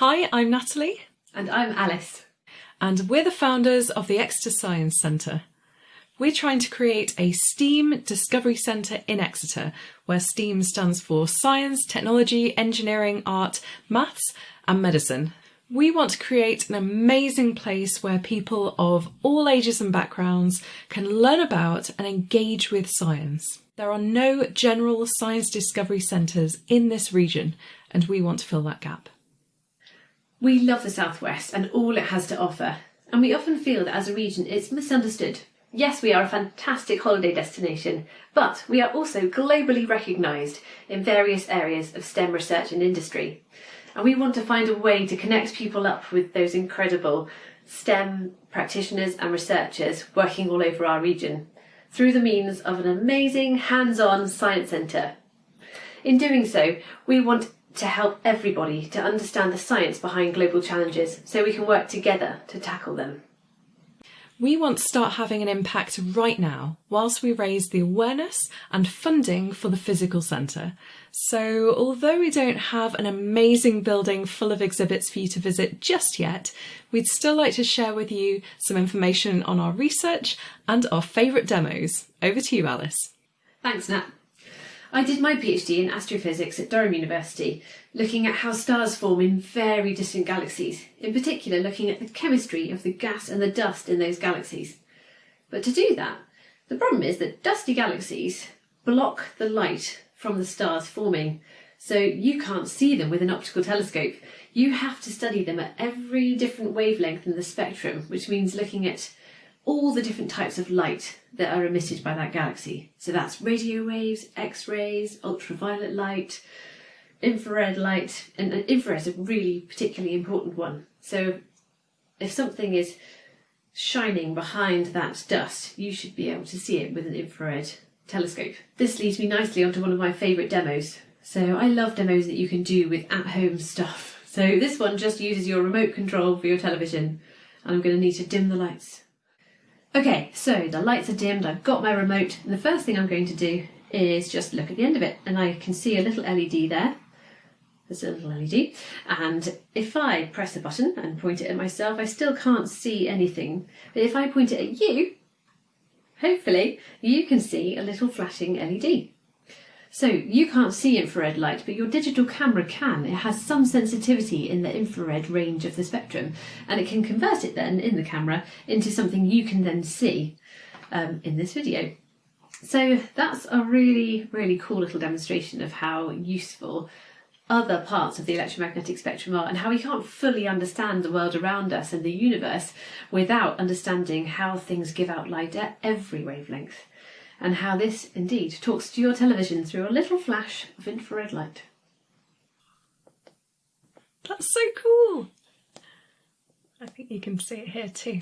Hi, I'm Natalie. And I'm Alice. And we're the founders of the Exeter Science Centre. We're trying to create a STEAM Discovery Centre in Exeter, where STEAM stands for Science, Technology, Engineering, Art, Maths, and Medicine. We want to create an amazing place where people of all ages and backgrounds can learn about and engage with science. There are no general science discovery centres in this region, and we want to fill that gap. We love the Southwest and all it has to offer, and we often feel that as a region it's misunderstood. Yes, we are a fantastic holiday destination, but we are also globally recognised in various areas of STEM research and industry. And we want to find a way to connect people up with those incredible STEM practitioners and researchers working all over our region through the means of an amazing hands-on science centre. In doing so, we want to help everybody to understand the science behind global challenges so we can work together to tackle them. We want to start having an impact right now whilst we raise the awareness and funding for the physical centre. So although we don't have an amazing building full of exhibits for you to visit just yet, we'd still like to share with you some information on our research and our favourite demos. Over to you, Alice. Thanks, Nat. I did my PhD in astrophysics at Durham University, looking at how stars form in very distant galaxies, in particular looking at the chemistry of the gas and the dust in those galaxies. But to do that, the problem is that dusty galaxies block the light from the stars forming, so you can't see them with an optical telescope. You have to study them at every different wavelength in the spectrum, which means looking at all the different types of light that are emitted by that galaxy. So that's radio waves, X-rays, ultraviolet light, infrared light, and infrared is a really particularly important one. So if something is shining behind that dust, you should be able to see it with an infrared telescope. This leads me nicely onto one of my favourite demos. So I love demos that you can do with at-home stuff. So this one just uses your remote control for your television and I'm going to need to dim the lights. Okay, so the lights are dimmed, I've got my remote, and the first thing I'm going to do is just look at the end of it, and I can see a little LED there. There's a little LED, and if I press a button and point it at myself, I still can't see anything. But if I point it at you, hopefully you can see a little flashing LED. So you can't see infrared light, but your digital camera can. It has some sensitivity in the infrared range of the spectrum, and it can convert it then in the camera into something you can then see um, in this video. So that's a really, really cool little demonstration of how useful other parts of the electromagnetic spectrum are and how we can't fully understand the world around us and the universe without understanding how things give out light at every wavelength and how this indeed talks to your television through a little flash of infrared light. That's so cool! I think you can see it here too.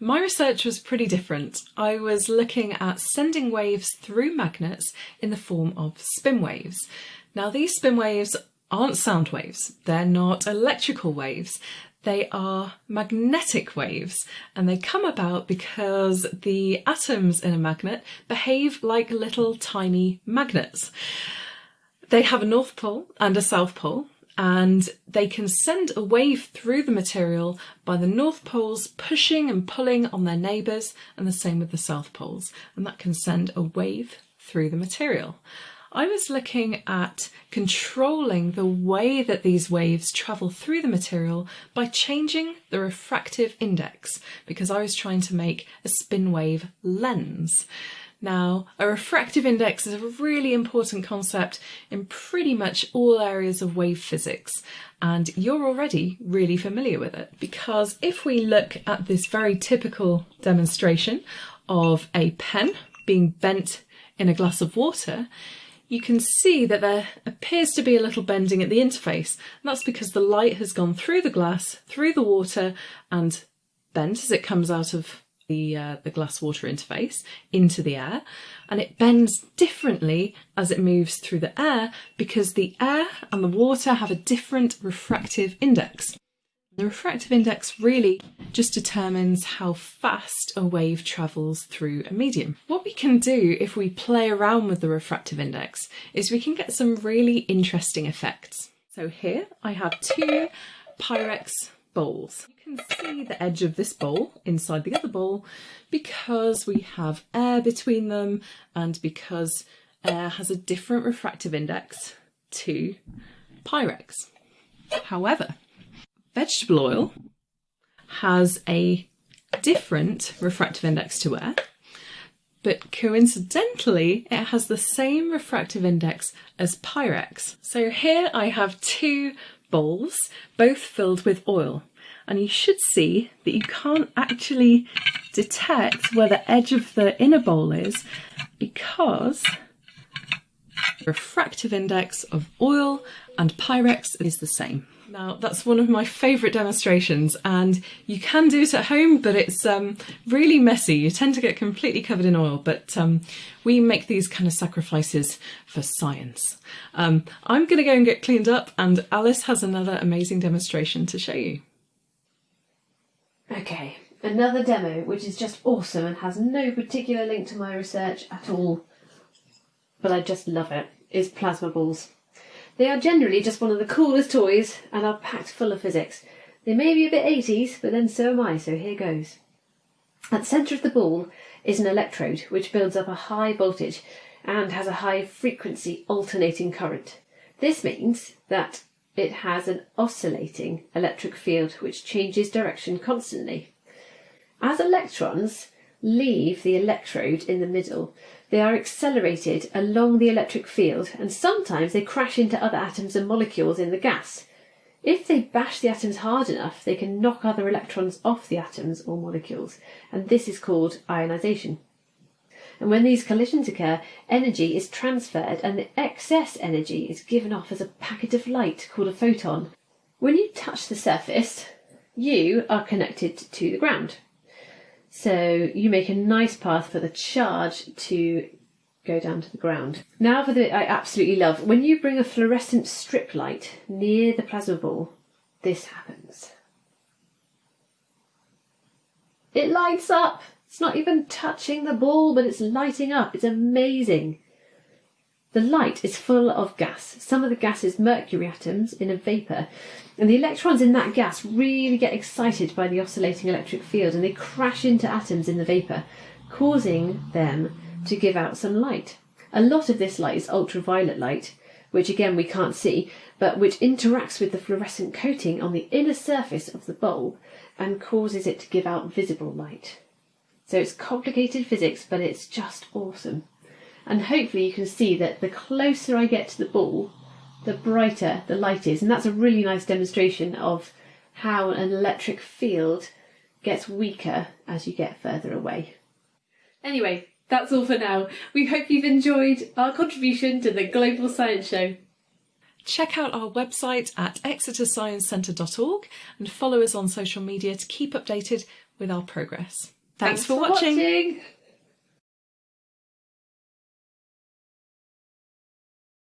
My research was pretty different. I was looking at sending waves through magnets in the form of spin waves. Now these spin waves aren't sound waves, they're not electrical waves, they are magnetic waves and they come about because the atoms in a magnet behave like little tiny magnets. They have a north pole and a south pole and they can send a wave through the material by the north poles pushing and pulling on their neighbours and the same with the south poles and that can send a wave through the material. I was looking at controlling the way that these waves travel through the material by changing the refractive index because I was trying to make a spin wave lens. Now, a refractive index is a really important concept in pretty much all areas of wave physics, and you're already really familiar with it because if we look at this very typical demonstration of a pen being bent in a glass of water, you can see that there appears to be a little bending at the interface. And that's because the light has gone through the glass, through the water, and bent as it comes out of the, uh, the glass water interface into the air. And it bends differently as it moves through the air because the air and the water have a different refractive index. The refractive index really just determines how fast a wave travels through a medium. What we can do if we play around with the refractive index is we can get some really interesting effects. So here I have two Pyrex bowls. You can see the edge of this bowl inside the other bowl because we have air between them and because air has a different refractive index to Pyrex. However, vegetable oil has a different refractive index to air, but coincidentally, it has the same refractive index as Pyrex. So here I have two bowls, both filled with oil, and you should see that you can't actually detect where the edge of the inner bowl is because the refractive index of oil and Pyrex is the same. Now that's one of my favourite demonstrations and you can do it at home but it's um, really messy. You tend to get completely covered in oil but um, we make these kind of sacrifices for science. Um, I'm going to go and get cleaned up and Alice has another amazing demonstration to show you. Okay, another demo which is just awesome and has no particular link to my research at all but I just love it is plasma balls. They are generally just one of the coolest toys and are packed full of physics. They may be a bit 80s, but then so am I, so here goes. At the centre of the ball is an electrode which builds up a high voltage and has a high frequency alternating current. This means that it has an oscillating electric field which changes direction constantly. As electrons leave the electrode in the middle, they are accelerated along the electric field and sometimes they crash into other atoms and molecules in the gas. If they bash the atoms hard enough, they can knock other electrons off the atoms or molecules, and this is called ionization. And when these collisions occur, energy is transferred and the excess energy is given off as a packet of light called a photon. When you touch the surface, you are connected to the ground. So you make a nice path for the charge to go down to the ground. Now for the I absolutely love. When you bring a fluorescent strip light near the plasma ball, this happens. It lights up. It's not even touching the ball, but it's lighting up. It's amazing. The light is full of gas. Some of the gas is mercury atoms in a vapour, and the electrons in that gas really get excited by the oscillating electric field and they crash into atoms in the vapour, causing them to give out some light. A lot of this light is ultraviolet light, which again we can't see, but which interacts with the fluorescent coating on the inner surface of the bulb and causes it to give out visible light. So it's complicated physics, but it's just awesome. And hopefully you can see that the closer I get to the ball, the brighter the light is. And that's a really nice demonstration of how an electric field gets weaker as you get further away. Anyway, that's all for now. We hope you've enjoyed our contribution to the Global Science Show. Check out our website at exetersciencecentre.org and follow us on social media to keep updated with our progress. Thanks, Thanks for, for watching. watching.